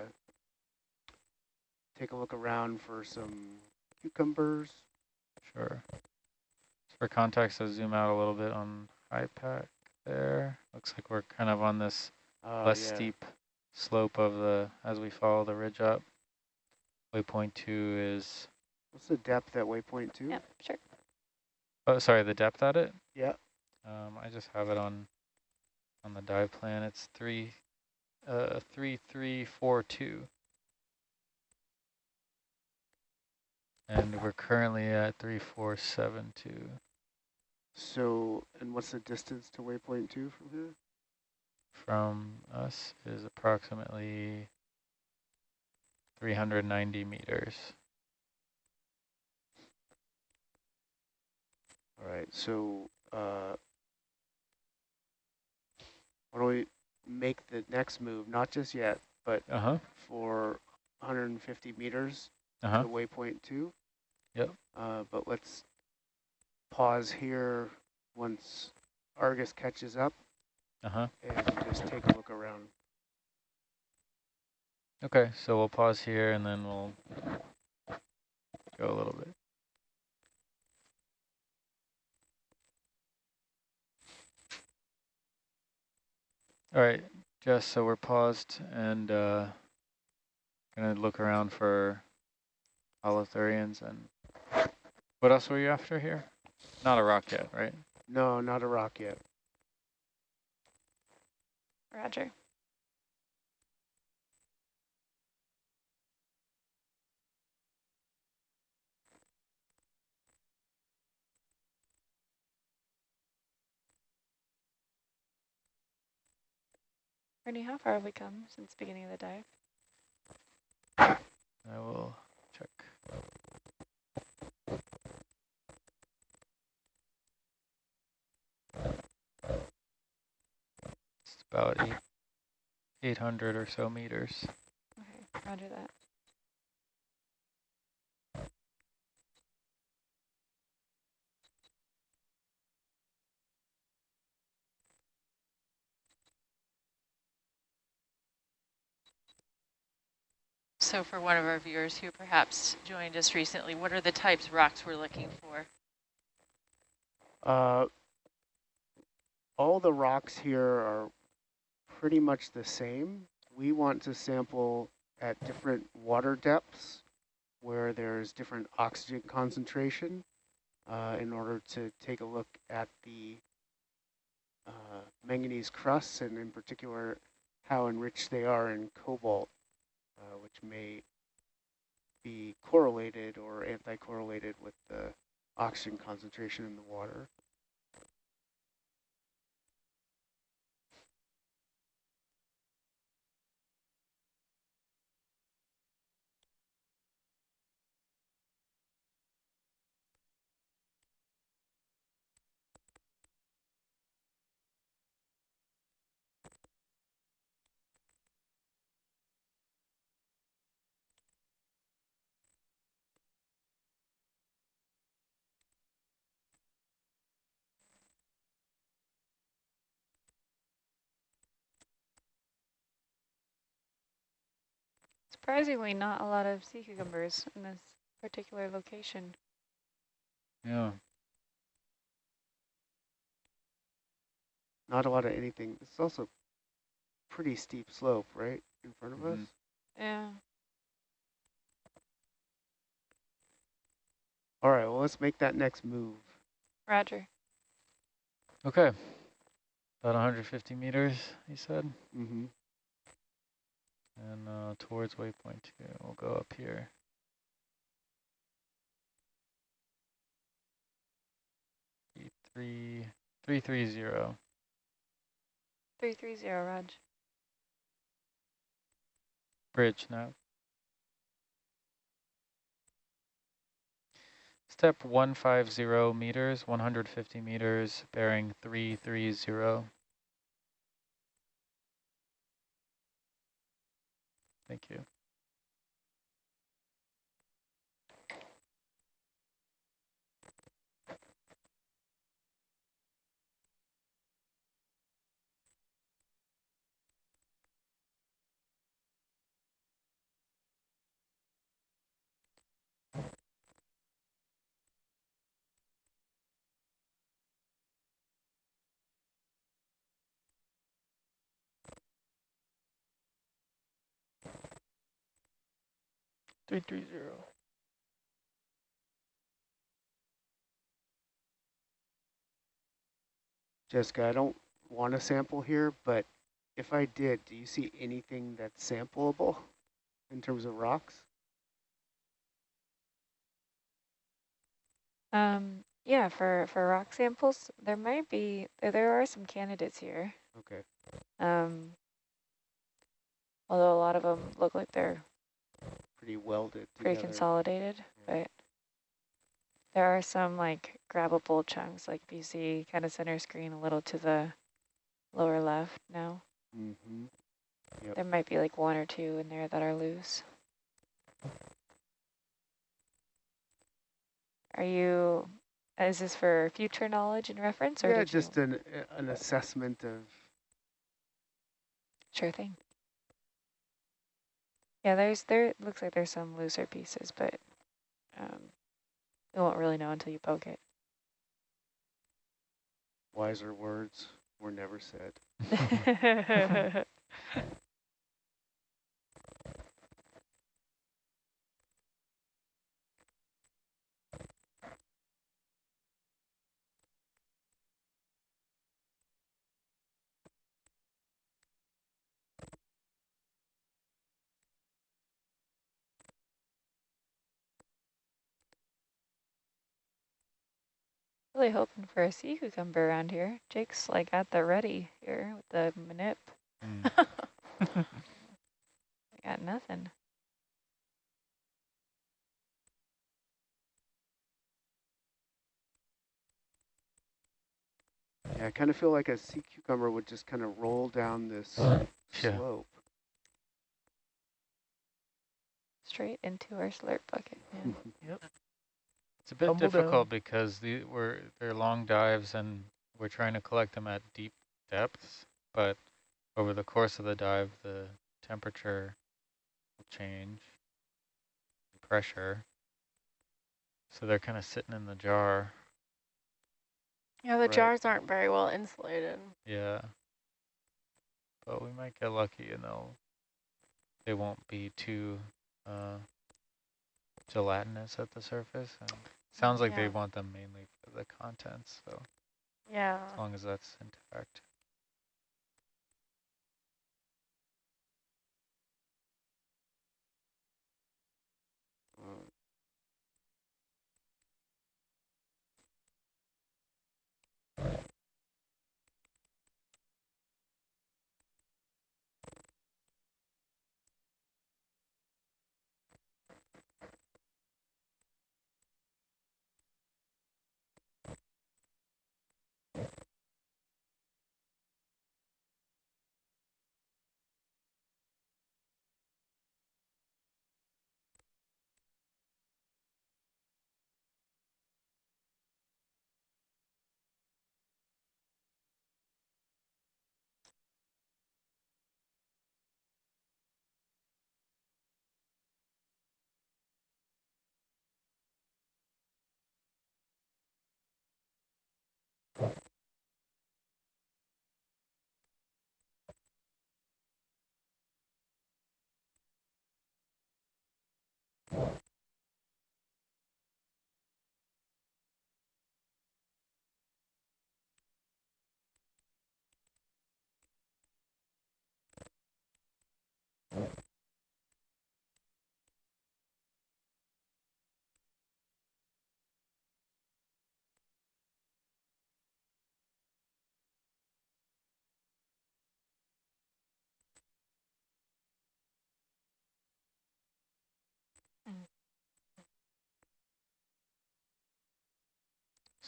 Speaker 1: take a look around for some cucumbers.
Speaker 5: Sure. For context, I'll zoom out a little bit on IPAC there. Looks like we're kind of on this
Speaker 1: Uh,
Speaker 5: less
Speaker 1: yeah.
Speaker 5: steep slope of the, as we follow the ridge up. Waypoint two is,
Speaker 1: What's the depth at waypoint two?
Speaker 2: Yeah, sure.
Speaker 5: oh, sorry, the depth at it?
Speaker 1: Yeah.
Speaker 5: Um, I just have it on, on the dive plan. It's three, uh, three, three, four, two. And we're currently at three, four, seven, two.
Speaker 1: So, and what's the distance to waypoint two from here?
Speaker 5: from us is approximately 390 meters.
Speaker 1: All right, so uh, why don't we make the next move, not just yet, but
Speaker 5: Uh-huh.
Speaker 1: for 150 meters
Speaker 5: Uh-huh.
Speaker 1: to waypoint two.
Speaker 5: Yep.
Speaker 1: Uh, but let's pause here once Argus catches up
Speaker 5: Uh-huh.
Speaker 1: and just take a look around.
Speaker 5: Okay, so we'll pause here and then we'll go a little bit. All right, Jess, so we're paused and uh, gonna look around for holothurians and what else were you after here? Not a rock yet, right?
Speaker 1: No, not a rock yet.
Speaker 2: Roger. Ernie, how far have we come since the beginning of the dive?
Speaker 5: I will check. About eight, 800 or so meters.
Speaker 2: Okay, roger that.
Speaker 3: So for one of our viewers who perhaps joined us recently, what are the types of rocks we're looking for?
Speaker 1: Uh, all the rocks here are pretty much the same. We want to sample at different water depths where there's different oxygen concentration uh, in order to take a look at the uh, manganese crusts and in particular how enriched they are in cobalt, uh, which may be correlated or anti-correlated with the oxygen concentration in the water.
Speaker 2: Surprisingly, not a lot of sea cucumbers in this particular location.
Speaker 5: Yeah.
Speaker 1: Not a lot of anything. It's also pretty steep slope, right, in front of us?
Speaker 5: Mhm.
Speaker 2: Yeah.
Speaker 1: All right, well, let's make that next move.
Speaker 2: Roger.
Speaker 5: Okay. About 150 meters, he said.
Speaker 1: Mm-hmm.
Speaker 5: And uh, towards waypoint two, we'll go up here. Three, three, three, zero.
Speaker 2: 330, Raj.
Speaker 5: Bridge now. Step 150 meters, 150 meters, bearing 330. Thank you. Three three zero.
Speaker 1: Jessica, I don't want to sample here, but if I did, do you see anything that's sampleable in terms of rocks?
Speaker 2: Um, yeah, for, for rock samples, there might be, there, there are some candidates here.
Speaker 1: Okay.
Speaker 2: Um, although a lot of them look like they're
Speaker 1: Pretty welded
Speaker 2: pretty
Speaker 1: together.
Speaker 2: consolidated,
Speaker 1: Yeah.
Speaker 2: but there are some like grabbable chunks, like if you see kind of center screen a little to the lower left now.
Speaker 1: Mm-hmm. Yep.
Speaker 2: There might be like one or two in there that are loose. Are you, is this for future knowledge and reference or
Speaker 1: Yeah, just an, an assessment of,
Speaker 2: Sure thing. Yeah, there's, there, looks like there's some looser pieces, but um, you won't really know until you poke it.
Speaker 1: wiser words. were never said.
Speaker 2: really hoping for a sea cucumber around here. Jake's like at the ready here with the manip.
Speaker 5: Mm.
Speaker 2: I got nothing.
Speaker 1: Yeah, I kind of feel like a sea cucumber would just kind of roll down this
Speaker 5: Yeah.
Speaker 1: slope.
Speaker 2: Straight into our slurp bucket. Yeah.
Speaker 5: It's a bit
Speaker 4: Tumble
Speaker 5: difficult because the, we're they're long dives and we're trying to collect them at deep depths, but over the course of the dive, the temperature will change, the pressure. So they're kind of sitting in the jar.
Speaker 6: Yeah, the
Speaker 1: Right.
Speaker 6: jars aren't very well insulated.
Speaker 5: Yeah. But we might get lucky and they'll, they won't be too uh, gelatinous at the surface. Sounds like they want them mainly for the contents, so
Speaker 6: Yeah.
Speaker 5: as long as that's intact.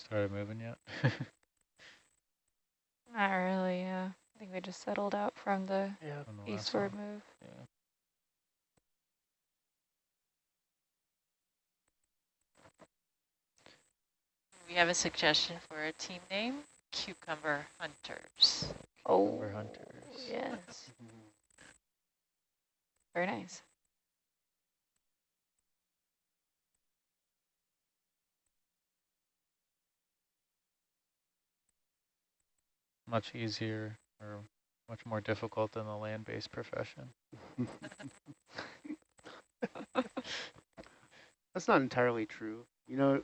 Speaker 5: Started moving yet?
Speaker 2: Not really, yeah. I think we just settled out from the
Speaker 4: Yeah.
Speaker 5: On the
Speaker 2: eastward
Speaker 5: one?
Speaker 2: move.
Speaker 5: Yeah.
Speaker 3: We have a suggestion for a team name, Cucumber Hunters.
Speaker 2: Oh,
Speaker 5: Cucumber hunters.
Speaker 2: yes.
Speaker 1: mhm.
Speaker 2: Very nice.
Speaker 5: Much easier or much more difficult than the land-based profession.
Speaker 1: That's not entirely true. You know,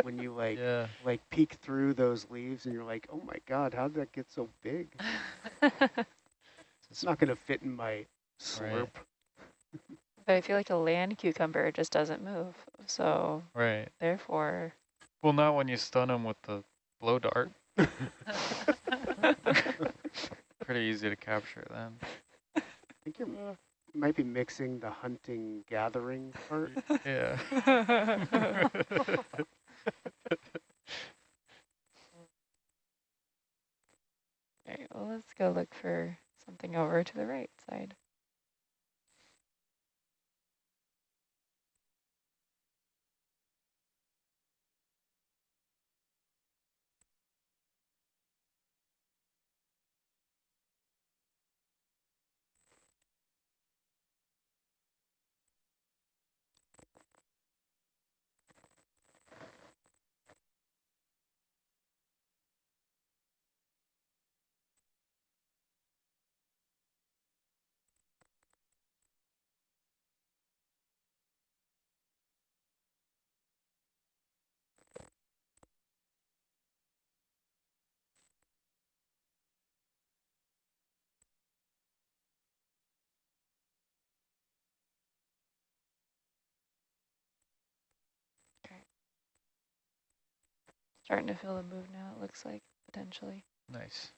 Speaker 1: when you like
Speaker 5: Yeah.
Speaker 1: like peek through those leaves and you're like, oh my god, how did that get so big? It's not gonna fit in my slurp.
Speaker 2: But I feel like a land cucumber just doesn't move. So
Speaker 5: Right.
Speaker 2: therefore,
Speaker 5: Well, not when you stun them with the blow dart. Pretty easy to capture then.
Speaker 1: I think you're, might be mixing the hunting gathering part.
Speaker 5: Yeah.
Speaker 2: all right, well, let's go look for something over to the right side. Starting to feel the move now, it looks like, potentially.
Speaker 5: Nice.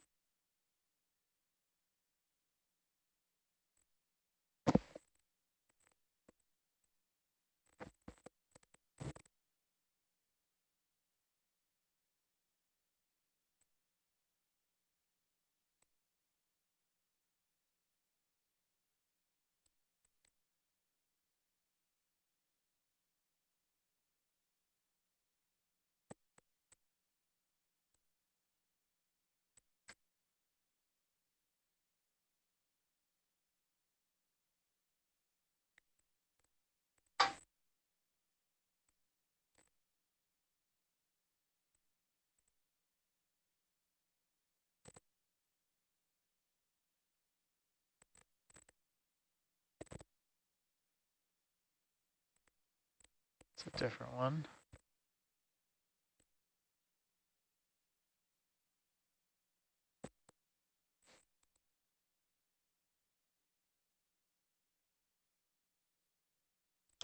Speaker 5: It's a different one.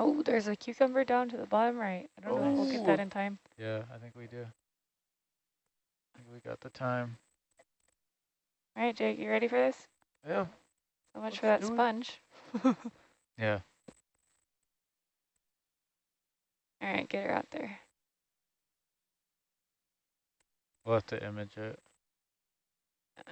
Speaker 2: Oh, there's a cucumber down to the bottom right. I don't know if we'll get that
Speaker 1: Oh.
Speaker 2: in time.
Speaker 5: Yeah, I think we do. I think we got the time.
Speaker 2: All right, Jake, you ready for this?
Speaker 4: Yeah.
Speaker 2: So much
Speaker 4: Let's
Speaker 2: for that sponge.
Speaker 5: Yeah.
Speaker 2: All right, get her out there.
Speaker 5: We'll have to image it.
Speaker 2: Uh,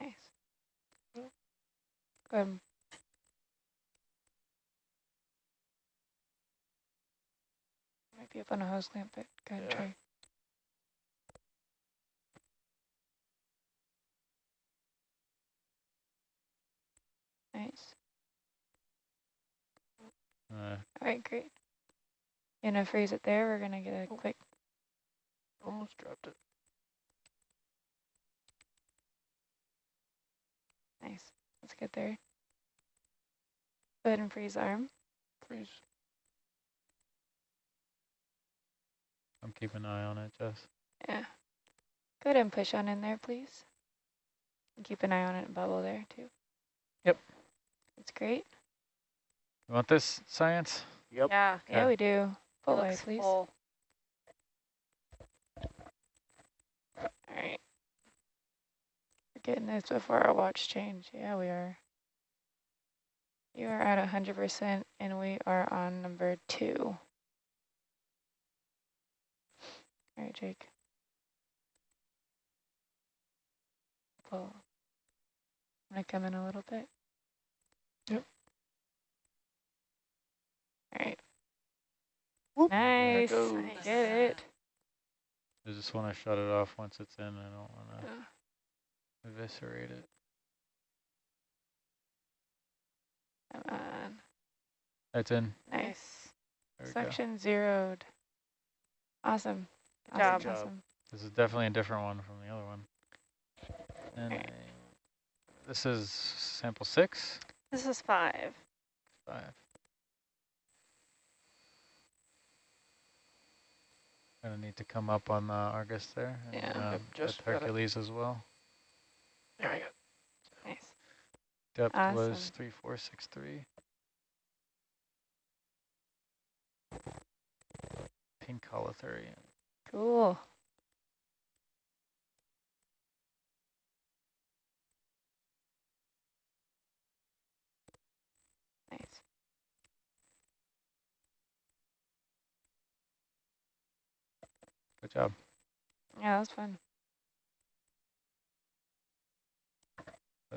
Speaker 2: Nice. Go ahead. Might be up on a hose clamp, but go ahead and try. Nice.
Speaker 5: Uh,
Speaker 2: All right, great. Gonna freeze it there. We're gonna get a
Speaker 4: Oh.
Speaker 2: quick.
Speaker 4: Almost dropped it.
Speaker 2: Nice. Let's get there. Go ahead and freeze arm.
Speaker 4: Freeze.
Speaker 5: I'm keeping an eye on it, Jess.
Speaker 2: Yeah. Go ahead and push on in there, please. And keep an eye on it and bubble there too.
Speaker 4: Yep.
Speaker 2: That's great.
Speaker 5: You want this science?
Speaker 1: Yep.
Speaker 6: Yeah.
Speaker 2: Yeah,
Speaker 5: Okay.
Speaker 2: we do. Full
Speaker 6: it
Speaker 2: please.
Speaker 6: full.
Speaker 2: All right. We're getting this before our watch change. Yeah, we are. You are at 100% and we are on number two. All right, Jake. Pull. I'm going to come in a little bit.
Speaker 4: Yep.
Speaker 2: All right.
Speaker 1: Whoop.
Speaker 4: There it
Speaker 2: Nice.
Speaker 4: goes.
Speaker 6: Nice.
Speaker 2: Get it.
Speaker 5: I just want to shut it off once it's in. I don't want to
Speaker 2: Uh,
Speaker 5: eviscerate it.
Speaker 2: Come on.
Speaker 5: It's in.
Speaker 2: Nice.
Speaker 5: There we go.
Speaker 2: Section zeroed. Awesome.
Speaker 6: Good
Speaker 2: awesome,
Speaker 6: job.
Speaker 2: awesome.
Speaker 5: This is definitely a different one from the other one. And
Speaker 2: Alright.
Speaker 5: this is sample six,
Speaker 6: This is five.
Speaker 5: five. Gonna need to come up on the Argus there. And,
Speaker 2: Yeah.
Speaker 5: um,
Speaker 4: Yep,
Speaker 5: with
Speaker 4: just.
Speaker 5: Hercules as well.
Speaker 4: There we go.
Speaker 2: Nice.
Speaker 5: Depth was
Speaker 2: Awesome.
Speaker 5: three, four, six, three. Pink holothurian.
Speaker 2: Cool. Nice.
Speaker 5: Good job.
Speaker 2: Yeah, that was fun.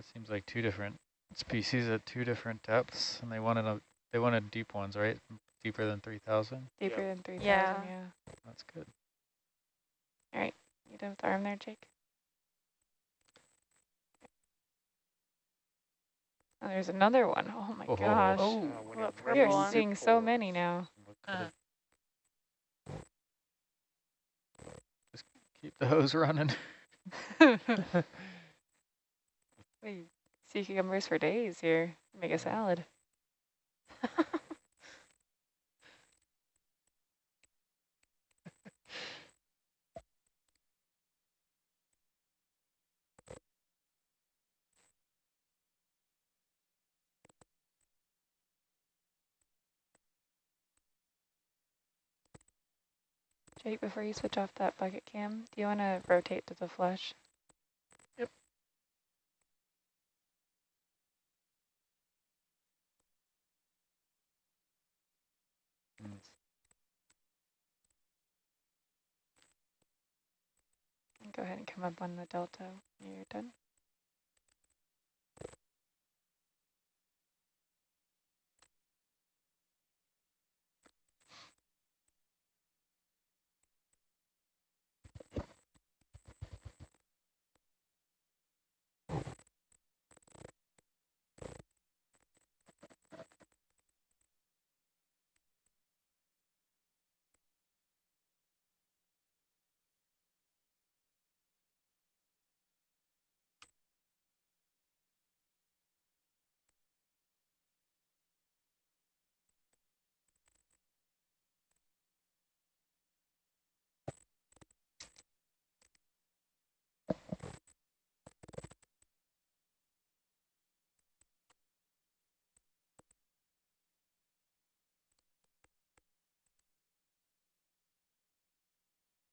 Speaker 5: That seems like two different species at two different depths, and they wanted a they wanted deep ones, right? Deeper than three thousand.
Speaker 2: Deeper than 3,000,
Speaker 6: Yeah.
Speaker 2: yeah.
Speaker 5: That's good.
Speaker 2: All right, you done with the arm there, Jake? Oh, there's another one. Oh my
Speaker 5: Oh.
Speaker 2: gosh.
Speaker 4: Oh,
Speaker 1: Uh,
Speaker 2: we are
Speaker 6: one?
Speaker 2: seeing so many now.
Speaker 3: Uh.
Speaker 5: Just keep the hose running.
Speaker 2: Wait, sea cucumbers for days here. Make a salad. Jake, before you switch off that bucket cam, do you want to rotate to the flush? Go ahead and come up on the delta when you're done.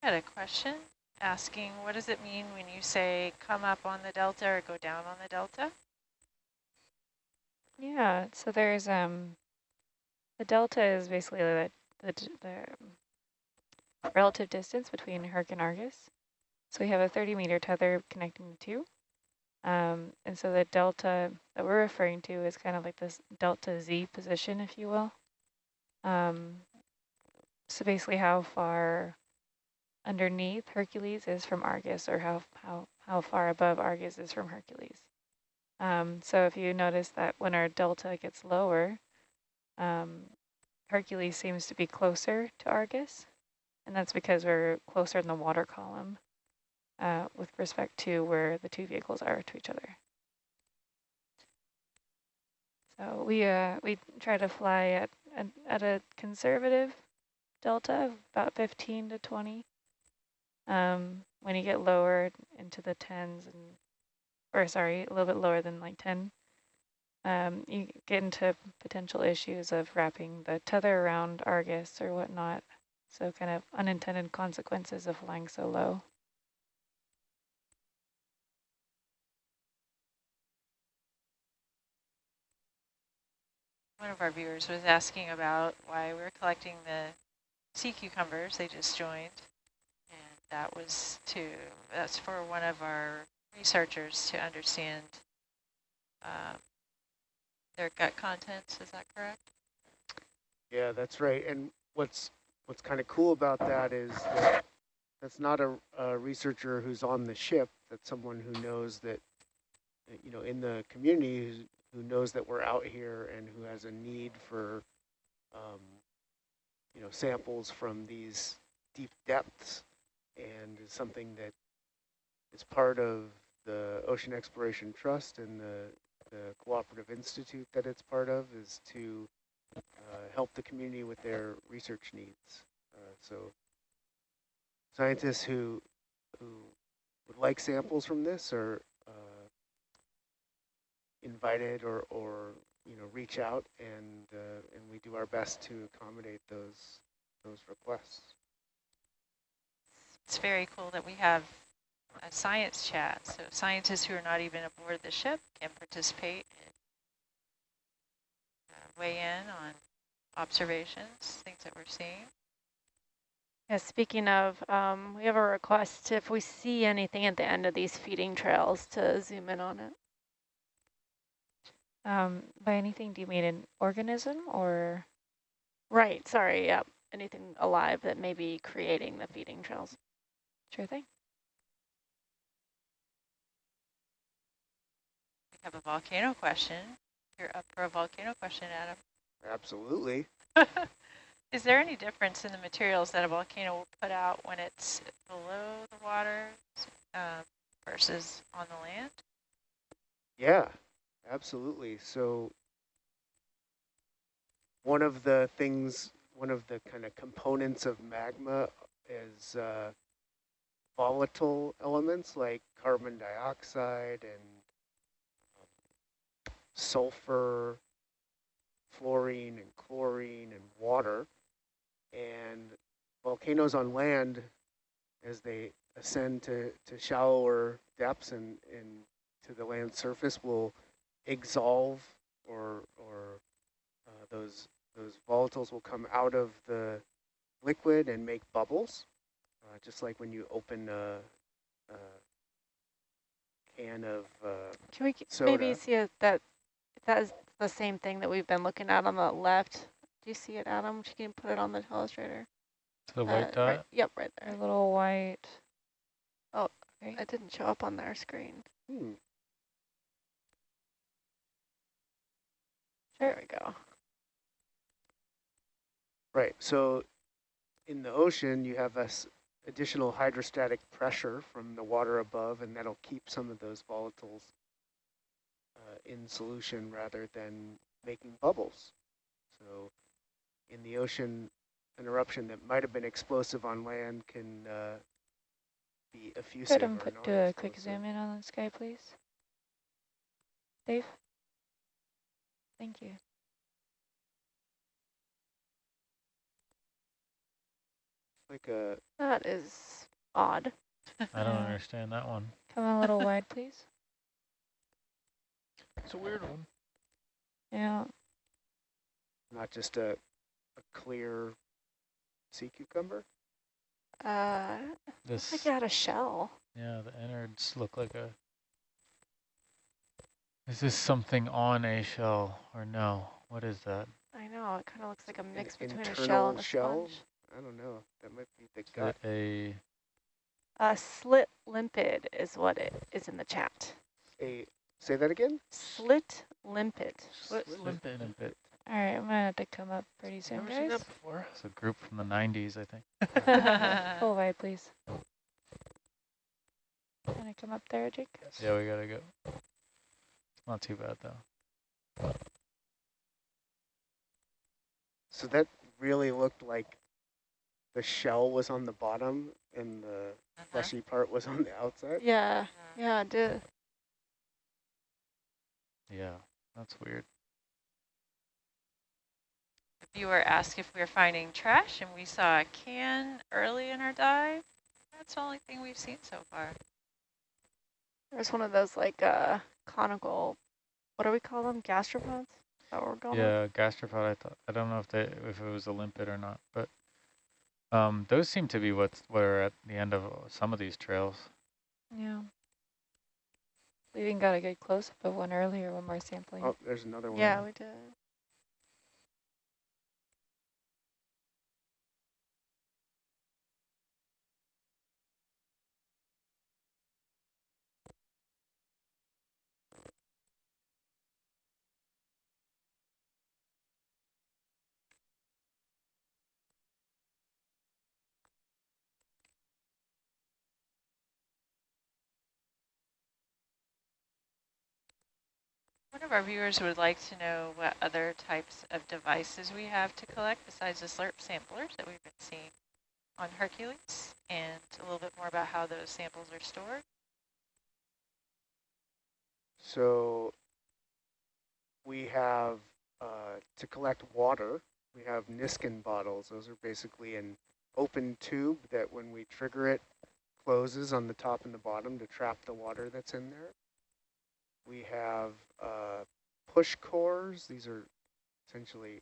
Speaker 3: I had a question asking, what does it mean when you say come up on the delta or go down on the delta?
Speaker 2: Yeah, so there's um, the delta is basically the the, the relative distance between Herc and Argus. So we have a 30 meter tether connecting the two. Um, and so the delta that we're referring to is kind of like this delta Z position, if you will. Um, so basically how far underneath Hercules is from Argus or how, how, how far above Argus is from Hercules. Um, so if you notice that when our delta gets lower, um, Hercules seems to be closer to Argus, and that's because we're closer in the water column uh, with respect to where the two vehicles are to each other. So we uh, we try to fly at, at, at a conservative delta of about 15 to 20. Um, when you get lower into the tens and or sorry, a little bit lower than like 10, um, you get into potential issues of wrapping the tether around Argus or whatnot. So kind of unintended consequences of flying so low.
Speaker 3: One of our viewers was asking about why we're collecting the sea cucumbers. They just joined. That was to, that's for one of our researchers to understand um, their gut contents. Is that correct?
Speaker 1: Yeah, that's right. And what's what's kind of cool about that is that that's not a, a researcher who's on the ship. That's someone who knows that, you know, in the community who knows that we're out here and who has a need for, um, you know, samples from these deep depths and something that is part of the Ocean Exploration Trust and the, the Cooperative Institute that it's part of is to uh, help the community with their research needs. Uh, so scientists who, who would like samples from this are uh, invited or, or you know reach out and uh, and we do our best to accommodate those those requests.
Speaker 3: It's very cool that we have a science chat. So scientists who are not even aboard the ship can participate and uh, weigh in on observations, things that we're seeing.
Speaker 6: Yeah, speaking of, um, we have a request if we see anything at the end of these feeding trails to zoom in on it.
Speaker 2: Um, by anything, do you mean an organism or?
Speaker 6: Right, sorry, yep. Anything alive that may be creating the feeding trails.
Speaker 2: Sure thing.
Speaker 3: We have a volcano question. You're up for a volcano question, Adam.
Speaker 1: Absolutely.
Speaker 3: Is there any difference in the materials that a volcano will put out when it's below the water um, versus on the land?
Speaker 1: Yeah, absolutely. So one of the things, one of the kind of components of magma is uh, volatile elements like carbon dioxide and um, sulfur, fluorine and chlorine and water. And volcanoes on land, as they ascend to, to shallower depths and, and to the land surface will exsolve or, or uh, those, those volatiles will come out of the liquid and make bubbles, just like when you open a, a can of uh,
Speaker 6: Can we
Speaker 1: soda.
Speaker 6: maybe see if that, if that is the same thing that we've been looking at on the left? Do you see it, Adam? If you can put it on the telestrator.
Speaker 5: The
Speaker 6: Uh,
Speaker 5: white
Speaker 6: right-
Speaker 5: dot?
Speaker 6: Yep, right there.
Speaker 2: A little white.
Speaker 6: Oh,
Speaker 2: okay.
Speaker 6: It didn't show up on their screen.
Speaker 1: hmm,
Speaker 6: There we go.
Speaker 1: Right. So in the ocean, you have this additional hydrostatic pressure from the water above, and that'll keep some of those volatiles uh, in solution rather than making bubbles. So in the ocean, an eruption that might have been explosive on land can uh, be effusive
Speaker 2: Could um,
Speaker 1: or
Speaker 2: put, do a quick zoom in on the sky, please? Dave? Thank you.
Speaker 1: Like a
Speaker 6: That is odd.
Speaker 5: I don't understand that one.
Speaker 2: Come a little wide, please.
Speaker 4: It's a weird one.
Speaker 2: Yeah.
Speaker 1: not just a, a clear sea cucumber.
Speaker 6: Uh,
Speaker 5: This,
Speaker 6: looks like it had a shell.
Speaker 5: yeah, the innards look like a. Is this something on a shell or no? What is that?
Speaker 6: I know, it kind of looks like a mix between a shell and a
Speaker 1: shell?
Speaker 6: sponge.
Speaker 1: I don't know. That might be the
Speaker 5: Is
Speaker 1: gut.
Speaker 5: a
Speaker 6: A slit limpid is what it is in the chat.
Speaker 1: A say that again.
Speaker 6: Slit limpid.
Speaker 4: Slit limpid.
Speaker 5: limpet?
Speaker 2: All right, I'm gonna have to come up pretty soon,
Speaker 4: Never seen that before.
Speaker 5: It's a group from the 90s, I think.
Speaker 2: Full wide, please. Can I come up there, Jake?
Speaker 5: Yeah, we gotta go. It's not too bad though.
Speaker 1: So that really looked like the shell was on the bottom and the
Speaker 3: Uh-huh.
Speaker 1: fleshy part was on the outside.
Speaker 6: Yeah, yeah, it did.
Speaker 5: Yeah, that's weird.
Speaker 3: The viewer asked if we were finding trash, and we saw a can early in our dive. That's the only thing we've seen so far.
Speaker 6: There's one of those like uh conical, what do we call them? Gastropods? Is that what we're calling them?
Speaker 5: Yeah, gastropod. I thought I don't know if they if it was a limpet or not, but um, those seem to be what's what are at the end of some of these trails.
Speaker 2: Yeah. We even got a good close up of one earlier when we're sampling.
Speaker 1: Oh, there's another one.
Speaker 6: Yeah, we did.
Speaker 3: Of our viewers would like to know what other types of devices we have to collect besides the slurp samplers that we've been seeing on Hercules, and a little bit more about how those samples are stored.
Speaker 1: So we have uh, to collect water. We have Niskin bottles. Those are basically an open tube that when we trigger it closes on the top and the bottom to trap the water that's in there. We have uh, push cores. These are essentially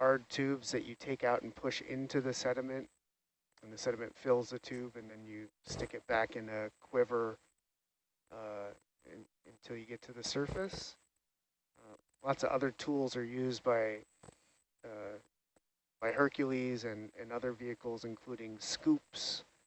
Speaker 1: hard tubes that you take out and push into the sediment and the sediment fills the tube and then you stick it back in a quiver uh, in, until you get to the surface. Uh, lots of other tools are used by uh, by Hercules and, and other vehicles, including scoops